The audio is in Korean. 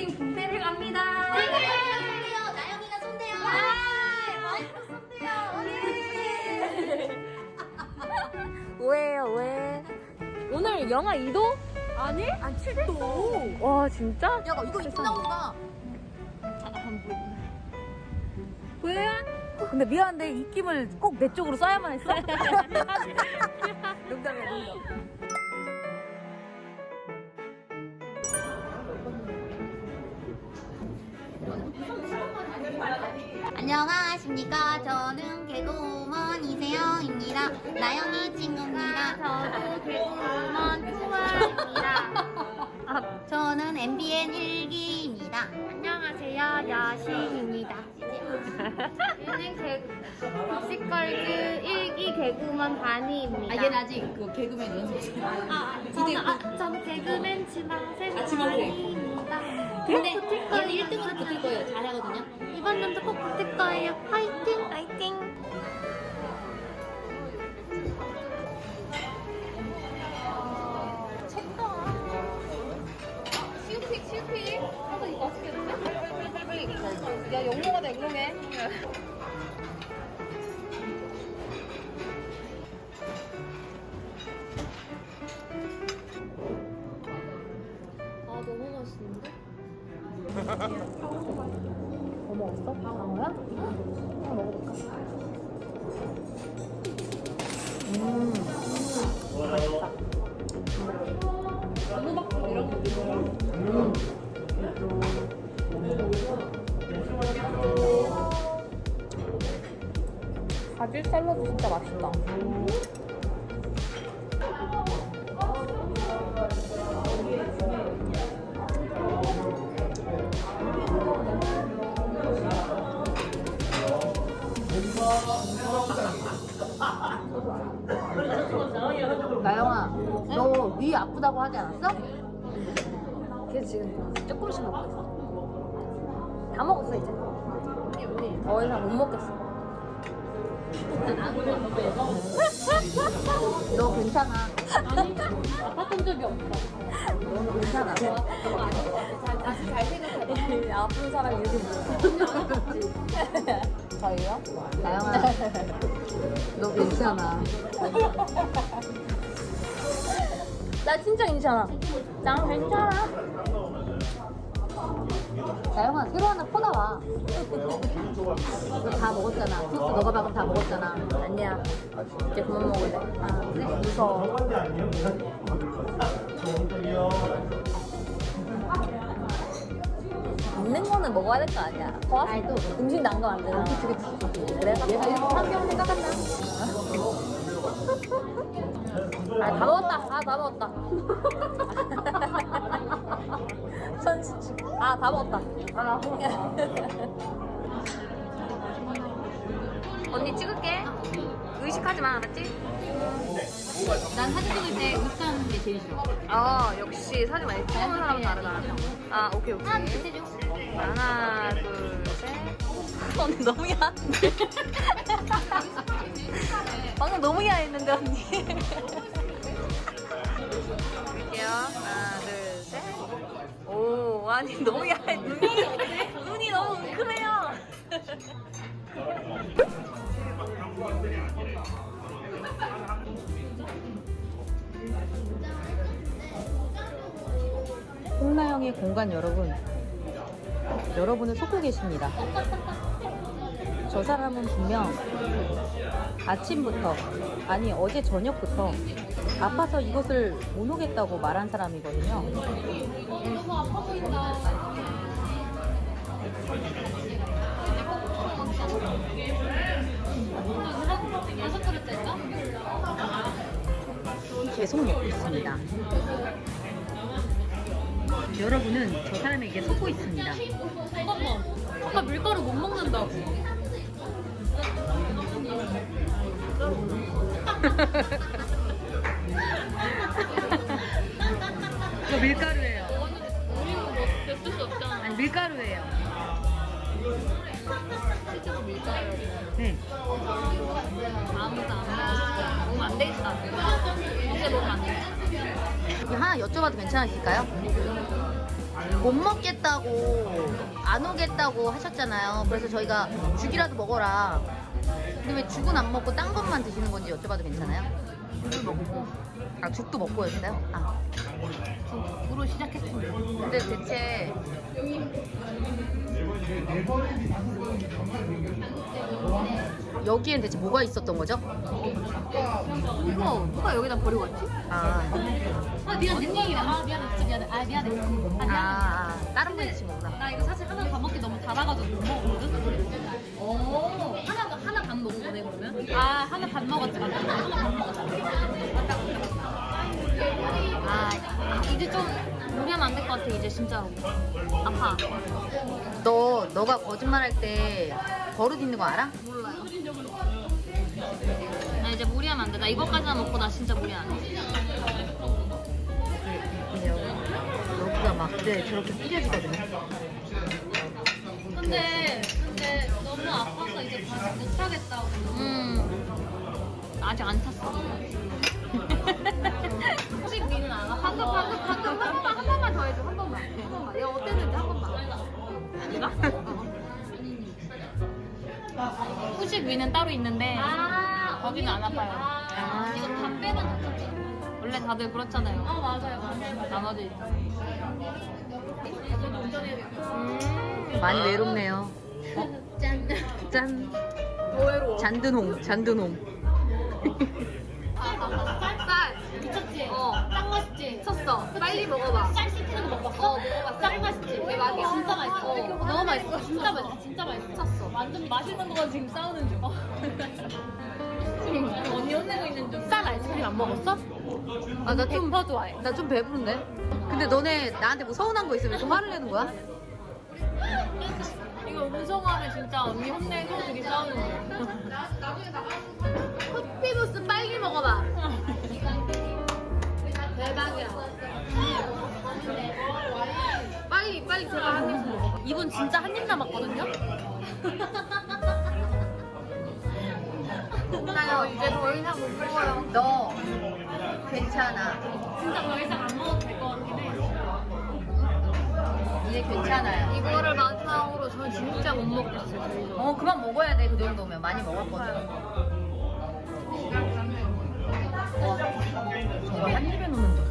화이팅 붕대를 갑니다. 네, 손대요. 나영이가 손대요. 오해요 오해. 오늘 영하 2도? 아니? 아 7도. 와 진짜? 야, 이거 이쁜 나온다. 보여요? 근데 미안한데 입김을 꼭 내 쪽으로 써야만 했어? 농담이야 농담 안녕하십니까. 저는 개그우먼 이세영입니다. 나영이 친구입니다. 저도 개그우먼 투아입니다. 저는 MBN 일기입니다. 안녕하세요 여신입니다 얘는 개 묵시걸즈 1기 개그우먼 바니입니다 아, 얘는 아직 그 개그맨 연습 중. 아, 저는, 아, 저는 개그맨 지망생 아, 지망생. 바니입니다 근데 얘는 거예요 1등으로 붙을 거예요. 잘하거든요. 이번 연도 꼭 붙을 거예요 화이팅 화이팅 뭐 먹었어? 방어야? 하나 먹어볼까? 음. 바질 샐러드 진짜 맛있다 나영아 너 위 아프다고 하지 않았어? 그래서 지금 조금씩 먹고 있어 다 먹었어 이제 더 이상 못 먹겠어 너 괜찮아. 아니 아팠던 적이 없어. 너는 괜찮아. 다시 잘 생각해봐. 아픈 사람이 이렇게 무섭지. 저희요? 나영아. 너 괜찮아. 나 진짜 괜찮아. 난 괜찮아. 나영아, 새로 하나 퍼나와. 너 다 먹었잖아. 소스 너가 방금 다 먹었잖아. 아니야. 이제 그만 먹을래. 아, 그래? 무서워. 있는 거는 먹어야 될 거 아니야. 아니 또 음식 난거안 되나? 이렇게 환경 생각한다. 아, 다 먹었다. 아, 다 먹었다. 아, 다 먹었다. 아, 언니 찍을게. 의식하지 마, 알았지? 난 사진 찍을 때 의식하는 게 제일 싫어. 아, 역시 사진 많이 찍는 사람은 다르다. 아, 오케이, 오케이. 하나, 둘, 셋, 넷. 하나, 둘, 셋. 언니 너무 야한데? 방금 너무 야했는데, 언니. 볼게요. 하나, 둘, 셋. 오, 아니, 너무 야해. 눈이, 눈이 너무 웅크해요. 홍나영의 공간 여러분 여러분을 속고 계십니다. 저 사람은 분명 아침부터 아니 어제 저녁부터 아파서 이곳을 못 오겠다고 말한 사람이거든요 계속 먹고 있습니다 여러분은 저 사람에게 속고 있습니다. 잠깐만. 아까 밀가루 못 먹는다고. 이거 밀가루예요. 우리는 뭐 어쩔 수 없잖아. 아니 밀가루예요. 실제로 밀가루. 네. 아무도 안 먹어. 먹으면 안 되겠다. 이제 먹으면 안 되겠다. 하나 여쭤봐도 괜찮으실까요? 못 먹겠다고 안 오겠다고 하셨잖아요. 그래서 저희가 죽이라도 먹어라. 근데 왜 죽은 안 먹고 딴 것만 드시는 건지 여쭤봐도 괜찮아요? 먹고 아 죽도 먹고였어요? 아 죽으로 시작했습니다. 근데 대체 여기엔 대체 뭐가 있었던 거죠? 이거 누가 여기다 버리고 왔지? 아, 아 미안 내 얘기다. 아 미안해 진짜 미안해. 아 미안해. 아 아, 미안해. 아 다른 분이 드신 거구나. 나 이거 사실 하나 반 먹기 너무 달아가지고 못 먹었거든. 오. 하나 하나 반 먹은 거네 그러면? 아 하나 반 먹었지 맞다. 하나 반 먹었지. 맞다 아 이제 좀 무리하면 안 될 것 같아 이제 진짜로. 아파. 너 너가 거짓말할 때 버릇 있는 거 알아? 몰라요. 나 이제 무리하면 안 돼. 나 이거까지만 먹고 나 진짜 무리 안 해. 여기가 막 네, 저렇게 삐려지거든요. 근데 근데 너무 아파서 이제 다시 못 하겠다고. 음. 아직 안 탔어. 혹시 미는 알아? 방금 방금 한 번만 한 번만 더 해줘 한 번만 한 번만 내가 어땠는지 한 번만 아니가? 후식 위는 따로 있는데 거기는 안 아파요. 아. 이거 다 빼면 괜찮죠? 원래 다들 그렇잖아요. 아 맞아요. 나머지 많이 외롭네요. 짠. 짠. 뭐해로 잔드농, 잔드농. 맛있지? 쳤어 빨리 먹어봐 쌀 씻기는 거 먹어봤어? 어, 먹어봤어. 짱 맛있지? 대박이야. 진짜 맛있어. 어, 너무 맛있어. 진짜 맛있어. 진짜 맛있어. 쳤어. 완전 맛있는 거가 지금 싸우는 중. 지금 언니 혼내고 있는 중. 쌀 아이스크림 안 먹었어? 아, 나 좀, 더 좋아해. 나 좀 배부른데? 근데 너네 나한테 뭐 서운한 거 있으면 좀 화를 내는 거야? 이거 음성하면 진짜 언니 혼내고 둘이 싸우는 중. 커피도스 빨리 먹어봐 대박이야. 빨리 빨리 제가 한 입 먹어. 이분 진짜 한 입 남았거든요. 나요 이제 더 이상 못 먹어요. 너 괜찮아. 진짜 더 이상 안 먹어도 될 것 같긴 해. 이제 괜찮아요. 이거를 마지막으로 저 진짜 못 먹겠어요. 어 그만 먹어야 돼 그 정도면 많이 먹었거든. 어 한 입에 넣는다.